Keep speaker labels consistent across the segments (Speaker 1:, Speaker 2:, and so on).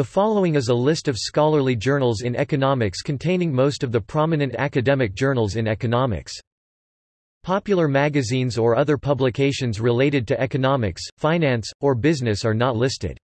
Speaker 1: The following is a list of scholarly journals in economics containing most of the prominent academic journals in economics. Popular magazines or other publications related to economics, finance, or business are not listed.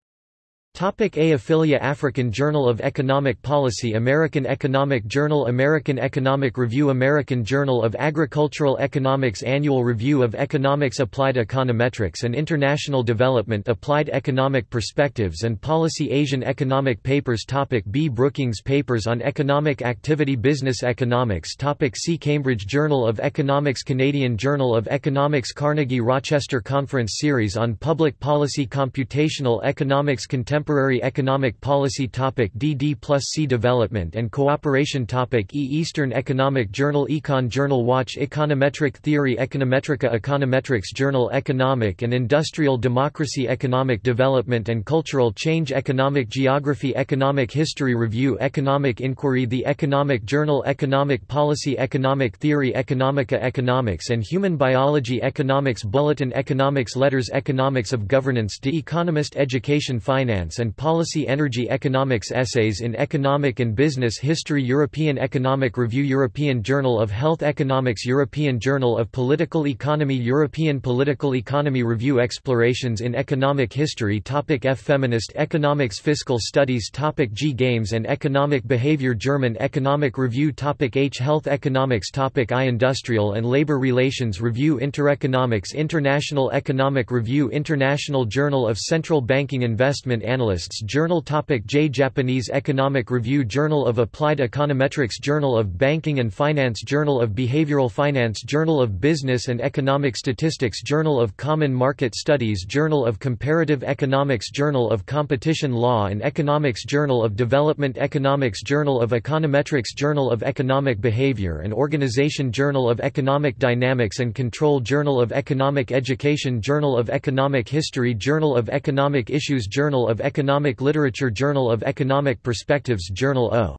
Speaker 1: Topic A Affiliate African Journal of Economic Policy American Economic Journal American Economic Review American Journal of Agricultural Economics Annual Review of Economics Applied Econometrics and International Development Applied Economic Perspectives and Policy Asian Economic Papers Topic B Brookings Papers on Economic Activity Business Economics Topic C Cambridge Journal of Economics Canadian Journal of Economics Carnegie Rochester Conference Series on Public Policy Computational Economics Contemporary Contemporary Economic Policy Topic DD plus C Development and Cooperation Topic E Eastern Economic Journal Econ Journal Watch Econometric Theory Econometrica Econometrics Journal Economic and Industrial Democracy Economic Development and Cultural Change Economic Geography Economic History Review Economic Inquiry The Economic Journal Economic Policy Economic Theory Economica Economics and Human Biology Economics Bulletin Economics Letters Economics of Governance The Economist Education Finance and Policy Energy Economics Essays in Economic and Business History European Economic Review European Journal of Health Economics European Journal of Political Economy European Political Economy Review Explorations in Economic History Topic F Feminist Economics Fiscal Studies Topic G Games and Economic Behavior German Economic Review Topic H Health Economics Topic I Industrial and Labor Relations Review Intereconomics International Economic Review International Journal of Central Banking Investment Analysis Analysts Journal Topic J Japanese Economic Review Journal of Applied Econometrics Journal of Banking and Finance Journal of Behavioral Finance Journal of Business and Economic Statistics Journal of Common Market Studies Journal of Comparative Economics Journal of Competition Law and Economics Journal of Development Economics Journal of Econometrics Journal of Economic Behavior and Organization Journal of Economic Dynamics and Control Journal of Economic Education Journal of Economic History Journal of Economic Issues Journal of Economic Literature Journal of Economic Perspectives Journal O.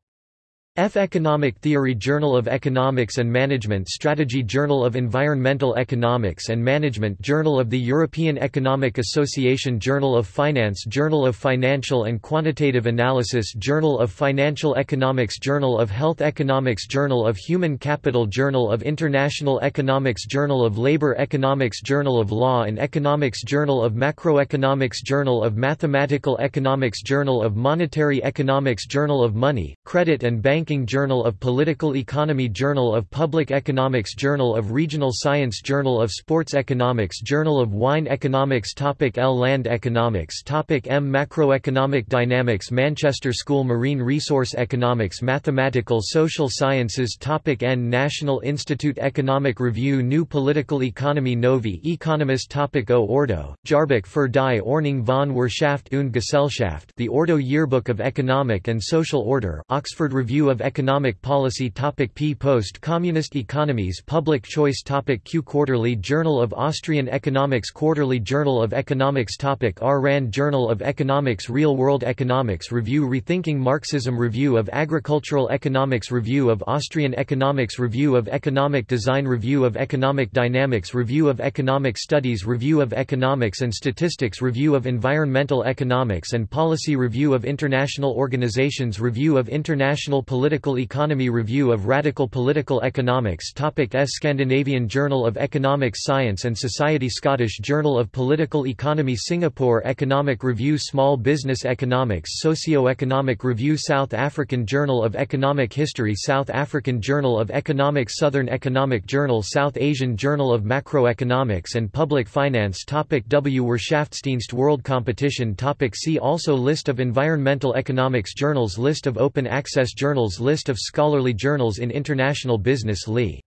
Speaker 1: F. Economic Theory Journal of Economics and Management Strategy Journal of Environmental Economics and Management Journal of the European Economic Association Journal of Finance Journal of Financial and Quantitative Analysis Journal of Financial Economics Journal of Health Economics Journal of Human Capital Journal of International Economics Journal of Labor Economics Journal of Law and Economics Journal of Macroeconomics Journal of Mathematical Economics Journal of Monetary Economics Journal of Money, Credit and Bank Banking Journal of Political Economy Journal of Public Economics Journal of Regional Science Journal of Sports Economics Journal of Wine Economics Topic L Land Economics Topic M Macroeconomic Dynamics Manchester School Marine Resource Economics Mathematical Social Sciences Topic N National Institute Economic Review New Political Economy Novi Economist Topic O Ordo, Jahrbuch für die Ordnung von Wirtschaft und Gesellschaft The Ordo Yearbook of Economic and Social Order, Oxford Review of of Economic Policy topic P Post-Communist Economies Public Choice topic Q Quarterly Journal of Austrian Economics Quarterly Journal of Economics topic R Rand Journal of Economics Real World Economics Review Rethinking Marxism Review of Agricultural Economics Review of Austrian Economics Review of Economic Design Review of Economic Dynamics Review of Economic Studies Review of Economics and Statistics Review of Environmental Economics and Policy Review of International Organizations Review of International Political Political Economy Review of Radical Political Economics Topic S Scandinavian Journal of Economic Science and Society Scottish Journal of Political Economy Singapore Economic Review Small Business Economics Socio-Economic Review South African Journal of Economic History South African Journal of Economics Southern Economic Journal South Asian Journal of Macroeconomics and Public Finance Topic W. Wirtschaftsdienst World Competition Topic See also List of environmental economics journals List of open access journals List of scholarly journals in international business Lee.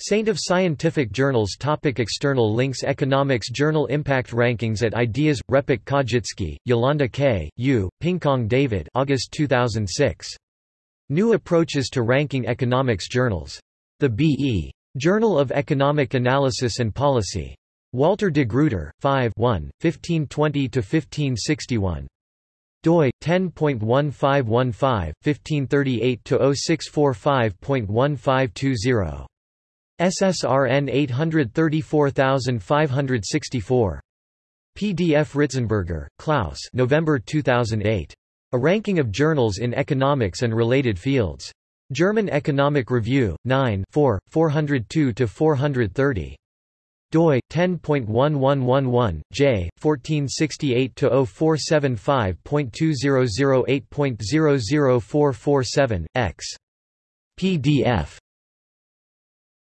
Speaker 1: Saint of Scientific Journals Topic External links Economics Journal Impact Rankings at Ideas – RePEc Kodrzycki, Yolanda K., U., Pingkang David August 2006. New Approaches to Ranking Economics Journals. The B.E. Journal of Economic Analysis and Policy. Walter de Gruyter, 5 1, 1520–1561 doi 10.1515 1538 0645.1520 SSRN 834564 PDF Ritzberger, Klaus November 2008 A ranking of journals in economics and related fields. German Economic Review, 9 4, 402–430 doi 10.1111 j 1468/0475.2008.00447 x. Pdf